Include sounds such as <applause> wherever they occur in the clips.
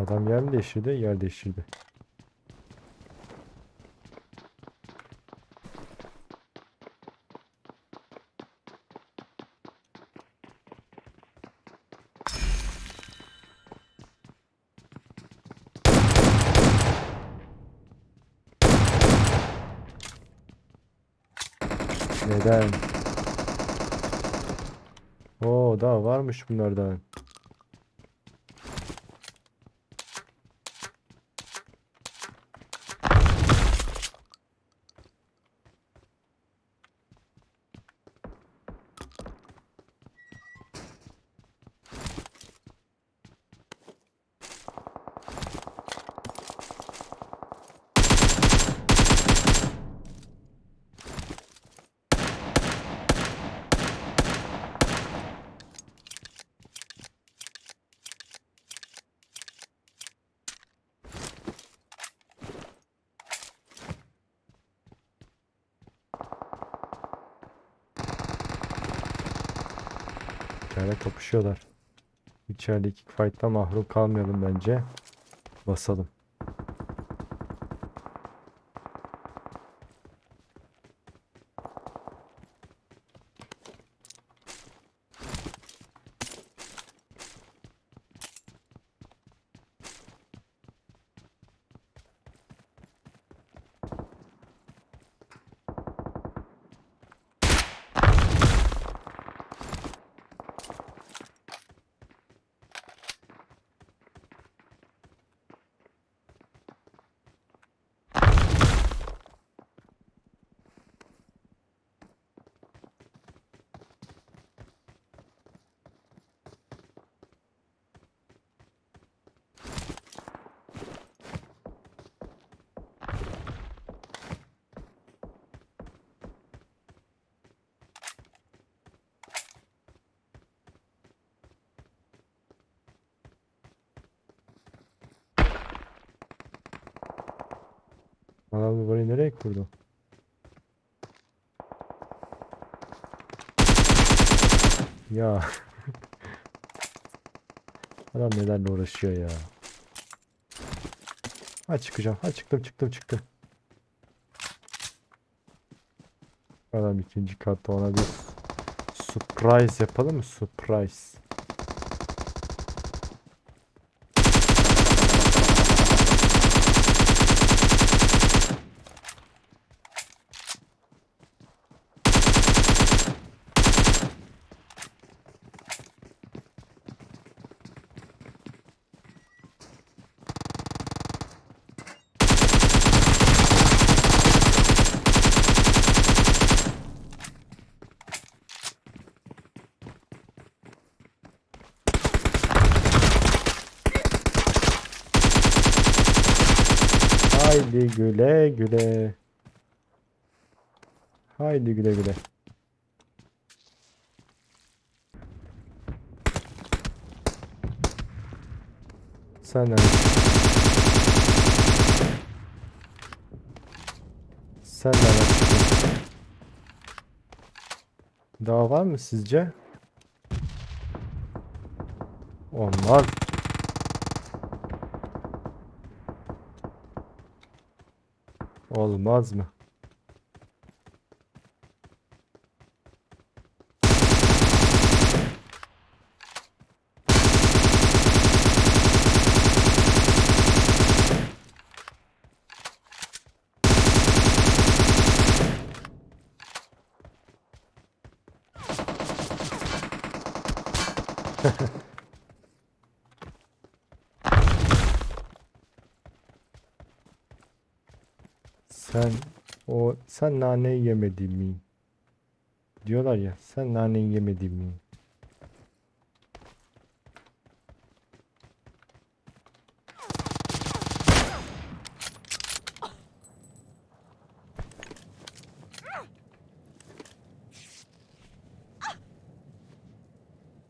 Adam yer mi değiştirdi? Yer değiştirdi. Neden? Oo daha varmış bunlardan. İçeride kapışıyorlar. İçerideki fight'ta mahrum kalmayalım bence. Basalım. Adam burayı nereye kurdu? Ya. <laughs> Adam nelerle uğraşıyor ya. Ha çıkacağım. Ha çıktım çıktım çıktım. Adam ikinci katta ona bir surprise yapalım mı? Surprise. Haydi güle güle. Haydi güle güle. Sen nerede? Sen nereden çıktın? Daha var mı sizce? Onlar olmaz mı? <laughs> Sen o sen naneyi yemedin mi? Diyorlar ya sen naneyi yemedin mi?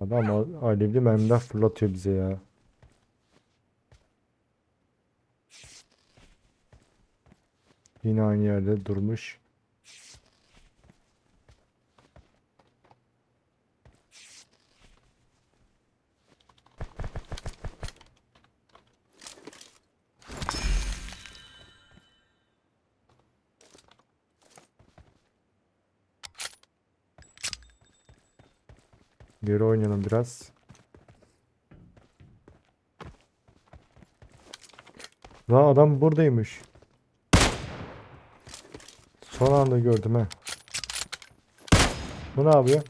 Adam al- alevli mermiler fırlatıyor bize ya. Yine aynı yerde durmuş. Geri oynayalım biraz. La adam buradaymış. Son anda gördüm ha. Bu ne yapıyor?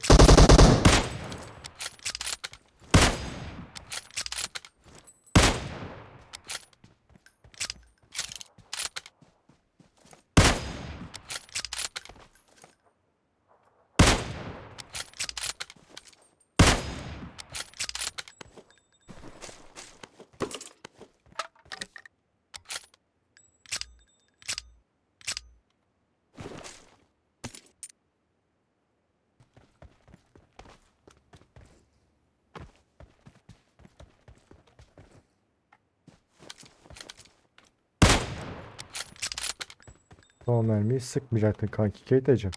Son mermiyi sıkmayacaktın kanki Keita'cığım.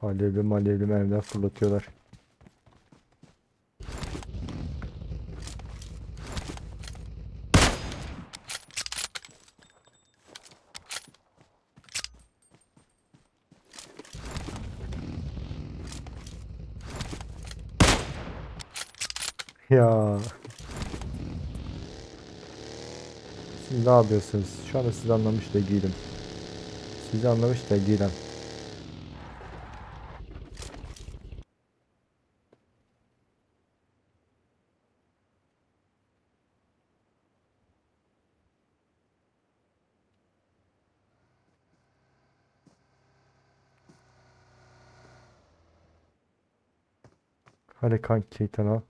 Alevli malevli mermiler fırlatıyorlar. Ya. Siz ne yapıyorsunuz? Şu anda sizi anlamış da değilim. Sizi anlamış da değilim. Hadi kanki Keita'nı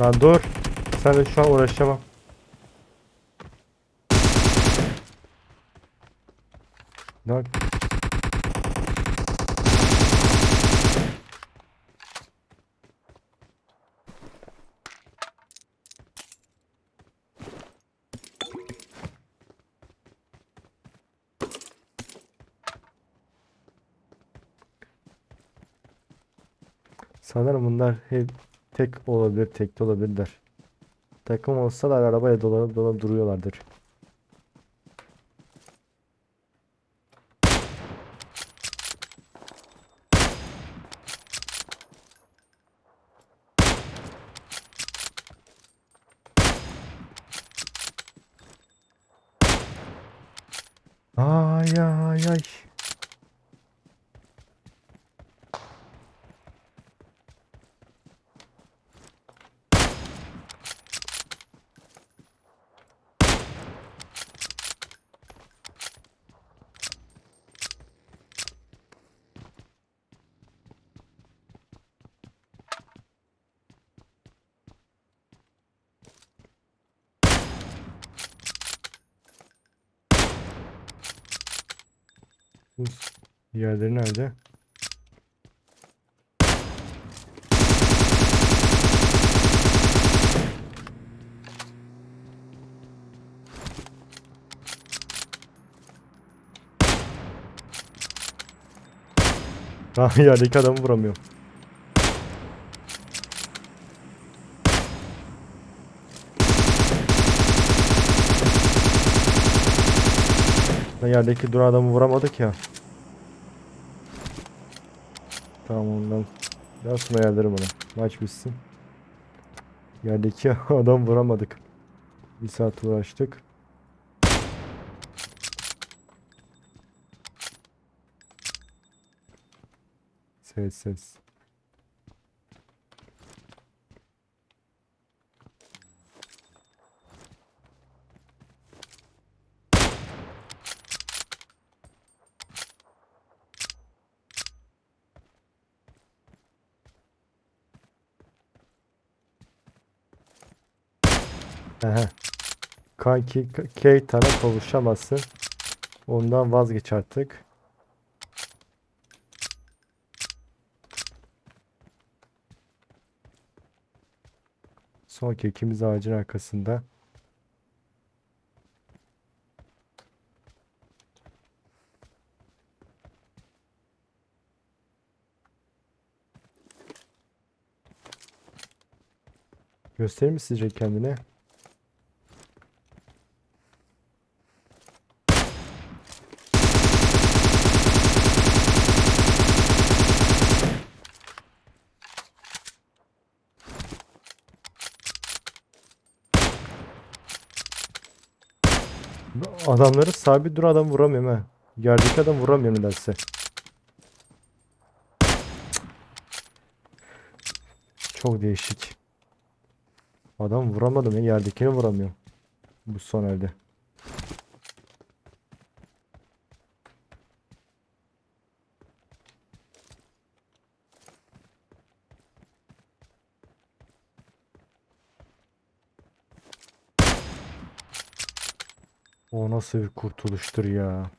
Lan dur. Sen şu an uğraşamam. Lan. Sanırım bunlar hep tek olabilir, tek de olabilirler. Takım olsalar arabaya dolanıp dolanıp duruyorlardır. Ay ay ay. Diğerleri nerede? Ah yerdeki adamı vuramıyorum. Lan Yerdeki duran adamı vuramadık ya. Tamam ondan. Daha sonra ayarlarım onu. Maç bitsin. Yerdeki <laughs> adam vuramadık. Bir saat uğraştık. Ses ses. K- Keita'na kavuşamazsın. Ondan vazgeç artık. Son kekimiz ağacın arkasında. Gösterir mi sizce kendine? Adamları sabit dur adam vuramıyorum ha. Yerdeki adam vuramıyorum nedense. Çok değişik. Adam vuramadım ya yerdekini vuramıyorum. Bu son elde. O nasıl bir kurtuluştur ya.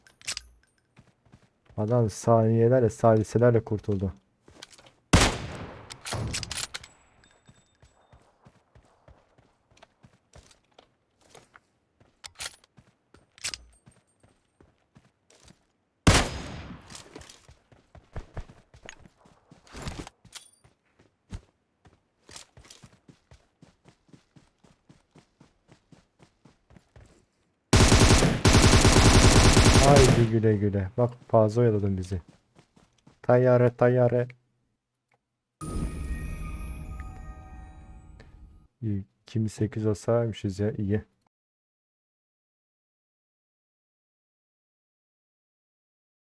Adam saniyelerle saliselerle kurtuldu. Haydi güle güle. Bak fazla oyaladın bizi. Tayyare tayyare. İyi. Kimi 8 olsaymışız ya iyi.